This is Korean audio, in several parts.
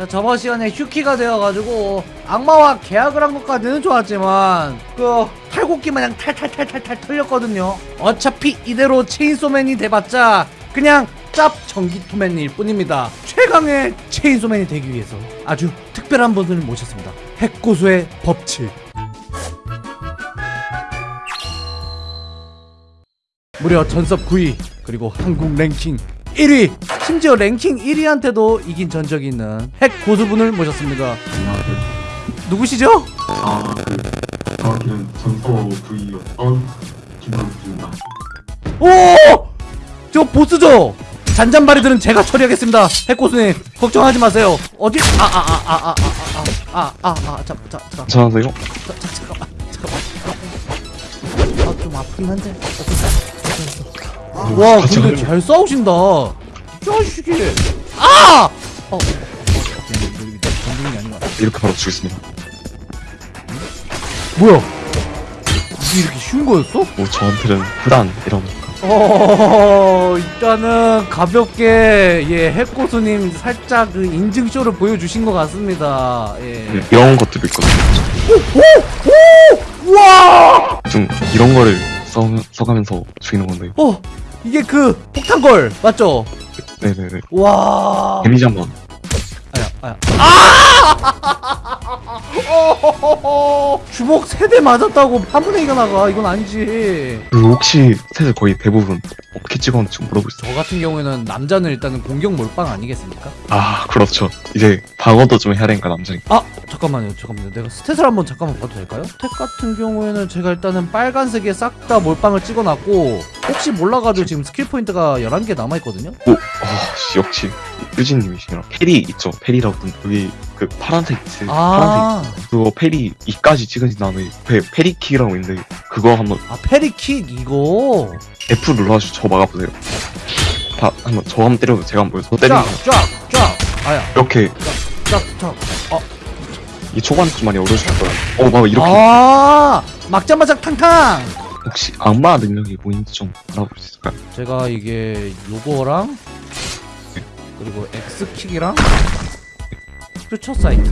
자, 저번 시간에 휴키가 되어가지고 악마와 계약을 한 것까지는 좋았지만 그 탈곡기 마냥 탈탈탈탈탈 털렸거든요. 어차피 이대로 체인소맨이 돼봤자 그냥 짭 전기토맨일 뿐입니다. 최강의 체인소맨이 되기 위해서 아주 특별한 분을 모셨습니다. 핵고수의 법칙. 무려 전섭 9위 그리고 한국 랭킹 1위 심지어 랭킹 1위한테도 이긴 전적이 있는 핵 고수분을 모셨습니다. 누구시죠? 아, 그, 정확히는 전서 V였던 김남수입니다. 오! 저 보스죠? 잔잔바리들은 제가 처리하겠습니다 핵고수님 걱정하지 마세요 어디 아 아 아 아 아 아 아 아아아잠잠 잠 괜찮으세요? 잠깐만 잠깐만 아 좀 아프긴 한데 와같 이 근데 가요. 잘 싸우신다 이 자식이 아! 어 이렇게 바로 죽겠습니다. 뭐야 이게 이렇게 쉬운 거였어? 뭐 저한테는 흔한 이런 어 일단은 가볍게 예 핵고수님 살짝 그 인증쇼를 보여주신 것 같습니다 예. 이런 것들이 있거든요. 우와 좀 이런 거를 써, 써가면서 죽이는 건데. 어 이게 그 폭탄걸 맞죠? 네네네. 와 한번. 아야 아야 아. 주먹 세 대 맞았다고 한 분의 이가 나가 이건 아니지 그 혹시 셋을 거의 대부분 어떻게 찍었는지 좀 물어볼 수 있어요? 저 같은 경우에는 남자는 일단은 공격 몰빵 아니겠습니까? 아 그렇죠. 이제 방어도 좀 해야 되니까 남자니까. 아 잠깐만요 잠깐만요 내가 stat을 한번 잠깐만 봐도 될까요? stat 같은 경우에는 제가 일단은 빨간색에 싹 다 몰빵을 찍어놨고 혹시 몰라가지고 지금 skill point가 11개 남아있거든요? 오, 어, 씨, 역시 유진님이시구나. parry 있죠? parry라고 여기 그 파란색 있지? 파란색 아, 그거 parry 2까지 찍으신 다음에 그 parry kick이라고 있는데 그거 한번 아 parry kick 이거 F 눌러가지고 저 막아보세요. 다 한번 저 한번 때려도 제가 한번 보여서 때리는 거 쫙쫙쫙 아야 이렇게 쫙 쫙 어, 이 초반에 좀 많이 어려우실 거예요. 어, 막 이렇게 아 막자마자 탕탕 혹시 악마 능력이 뭐인지 좀 알아볼 수 있을까요? 제가 이게 요거랑 그리고 X킥이랑 퓨처 사이트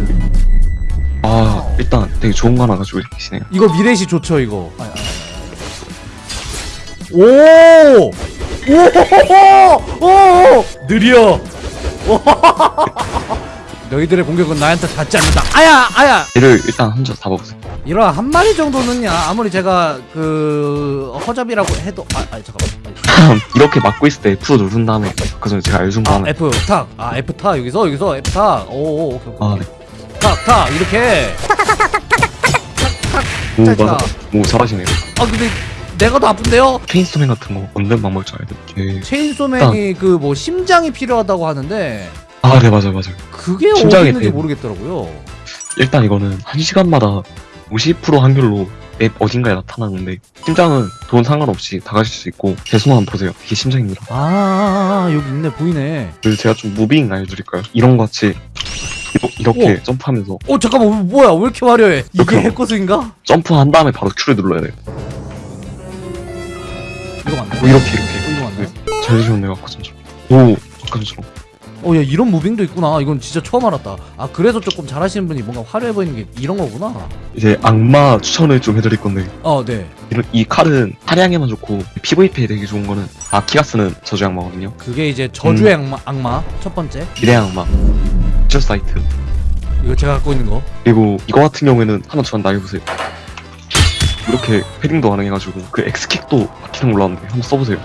아 일단 되게 좋은 거 하나 가지고 계시네요. 이거 미래시 좋죠 이거 아야, 아야, 아야. 오! 오! 오! 느려 너희들의 공격은 나한테 닿지 않는다 아야 아야 얘를 일단 혼자 잡아보세요. 이런 한 마리 정도는야 아무리 제가 그 허접이라고 해도 아, 아 잠깐만 이렇게 막고 있을 때 F 누른 다음에 그 전에 제가 알려준 거아 하나. F 탁아 F 탁 여기서 여기서 F 탁오 오케이 아 오케이 네. 탁탁 이렇게 오 자, 자. 맞아. 오 잘하시네요. 아 근데 내가 더 아픈데요 체인소맨 같은 거 얻는 좀 알려요. 예. 체인소맨이 그 뭐 심장이 필요하다고 하는데 아 네 맞아요 맞아요. 그게 심장이 있는지 돼. 모르겠더라고요 일단 이거는 한 시간마다 50% 확률로 map 어딘가에 나타나는데 심장은 돈 상관없이 다 가실 수 있고 대수만 보세요. 이게 심장입니다. 아, 아, 아 여기 있네 보이네 그래서 제가 좀 moving 알려드릴까요? 이런 거 같이 이렇게 점프하면서 어 잠깐만 뭐야 왜 이렇게 화려해 이게 잠깐만. 해코스인가? 점프한 다음에 바로 Q를 눌러야 돼요. 이거 맞네 뭐 이렇게 이렇게 어, 이거 맞네 잘 되셨네요 아까 전처럼. 오 아까 전처럼. 어야 이런 무빙도 있구나 이건 진짜 처음 알았다 아 그래서 조금 잘하시는 분이 뭔가 화려해 보이는 게 이런 거구나 이제 악마 추천을 좀 해드릴 건데 어네 이런 이 칼은 사냥에만 좋고 PVP에 되게 좋은 거는 아키가 쓰는 저주 악마거든요. 그게 이제 저주의 음. 악마, 악마 첫 번째 미래 악마, future sight. 이거 제가 갖고 있는 거 그리고 이거 같은 경우에는 한번 저한 나해보세요. 이렇게 parrying도 가능해가지고 그 X킥도 막히는 걸로 아는데 한번 써보세요.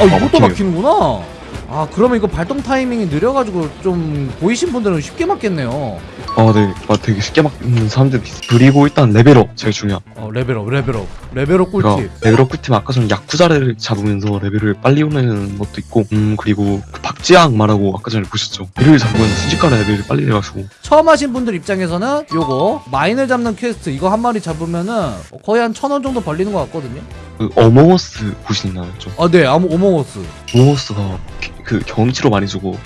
아 이것도. 막히는구나 아 그러면 이거 발동 타이밍이 느려가지고 좀 보이신 분들은 쉽게 맞겠네요 아, 네. 아, 되게 쉽게 막는 사람들이. 그리고 일단 level up 제일 중요한. 어 level up level up level up 꿀팁 level up 꿀팁 아까 전에 야쿠자를 잡으면서 레벨을 빨리 오르는 것도 있고, 음 그리고 그 박쥐 악마라고 아까 전에 보셨죠. 얘를 잡으면 순식간에 레벨이 빨리 돼가지고 처음 하신 분들 입장에서는 요거 마인을 잡는 퀘스트 이거 한 마리 잡으면은 거의 한 천 원 정도 벌리는 것 같거든요 그 어몽어스 보시나요? 좀 아네 아무 어몽어스 어몽어스가 그 경험치로 많이 주고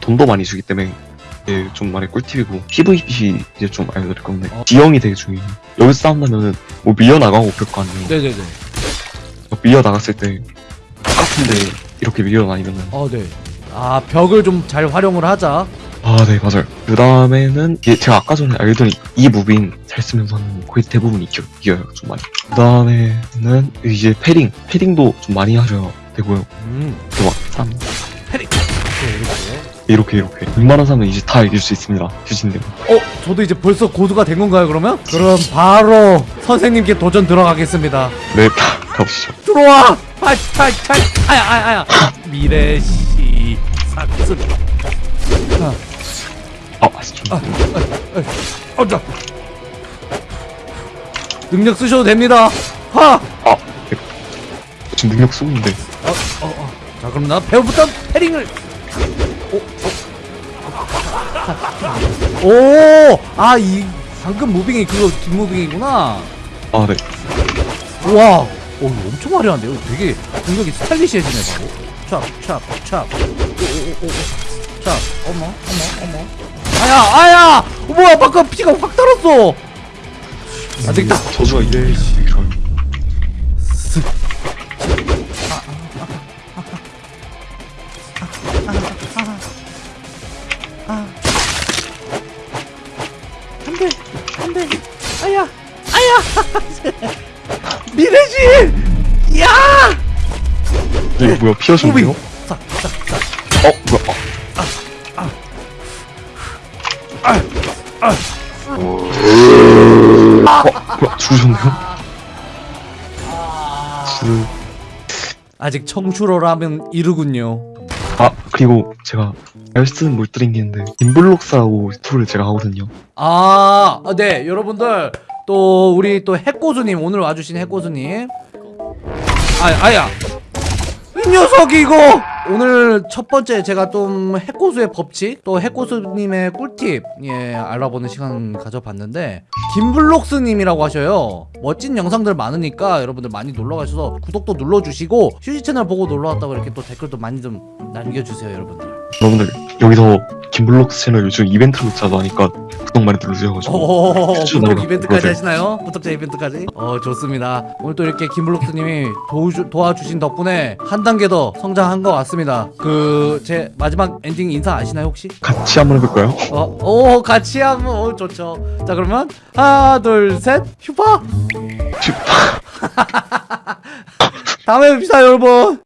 돈도 많이 주기 때문에 예, 좀 많이 꿀팁이고 PVP 이제 좀 알려드릴 건데 어. 지형이 되게 중요해요. 여기서 싸운다면은 뭐 밀려 나가고 그럴 거 아니에요. 네네네 밀려 나갔을 때 똑같은데 이렇게 밀어다니면은 어, 네. 아, 벽을 좀 잘 활용을 하자. 아 네 맞아요 그 다음에는 제가 아까 전에 알더니 이 무빙 잘 쓰면서는 거의 대부분 이겨, 이겨요 좀 많이 그 다음에는 이제 패링 패링도 좀 많이 하셔야 되고요 음. 이렇게 막 네, 이렇게. 이렇게 웬만한 사람은 이제 다 이길 수 있습니다 휴진님 어, 저도 이제 벌써 고수가 된 건가요, 그러면? 그럼 바로 선생님께 도전 들어가겠습니다. 네 가보시죠 들어와! 팔, 팔, 팔, 아야, 아야, 아야. 미래시 삭스. 아 아시죠 어, 자. 능력 쓰셔도 됩니다. 하! 아 네. 지금 능력 쓰고 있는데 어, 어, 어. 자, 그럼 나 배우부터 패링을. 오, 오, 아, 이 방금 무빙이 그거 뒷무빙이구나. 아 네 우와, 어, 이거 엄청 화려한데요. 되게 공격이 스타일리시해지네 바로. 오, 오, 오, 오. 찹. 어머, 어머, 어머. 아야, 아야! 어, 뭐야, 방금 피가 확 달았어. 안 되겠다. 저주가 이래 되게 좋아요 안돼 안돼 아야 아야 미래지 야네 뭐야 피하셨네요? 어 뭐야 아. 어 뭐야 죽으셨네요? 주... 아직 청출어라면 이르군요 아 그리고 제가 알쓰는 몰드링인데 인블록스라고 툴을 제가 하거든요. 아 네. 여러분들 또 우리 또 핵고수님 오늘 와주신 핵고수님. 아 아야. 이 녀석이 이거 오늘 첫 번째 제가 좀 핵고수의 법칙 또 핵고수님의 꿀팁 예 알아보는 시간 가져봤는데 김블록스님이라고 하셔요. 멋진 영상들 많으니까 여러분들 많이 놀러가셔서 구독도 눌러주시고 휴지 채널 보고 놀러왔다고 이렇게 또 댓글도 많이 좀 남겨주세요 여러분들. 여러분들 여기서 김블록스 채널 요즘 이벤트를 자주 하니까 구독 많이 눌러주셔가지고 오, 퀴즈 구독 나오라. 이벤트까지. 하시나요? 구독자 이벤트까지? 어 좋습니다. 오늘 또 이렇게 김블록스님이 도와주, 도와주신 덕분에 한 단계 더 성장한 것 같습니다. 그 제 마지막 엔딩 인사 아시나요 혹시? 같이 한번 해볼까요? 어, 오 같이 하면 오, 좋죠. 자 그러면 하나 둘셋 슈퍼. 다음에 뵙시다 여러분.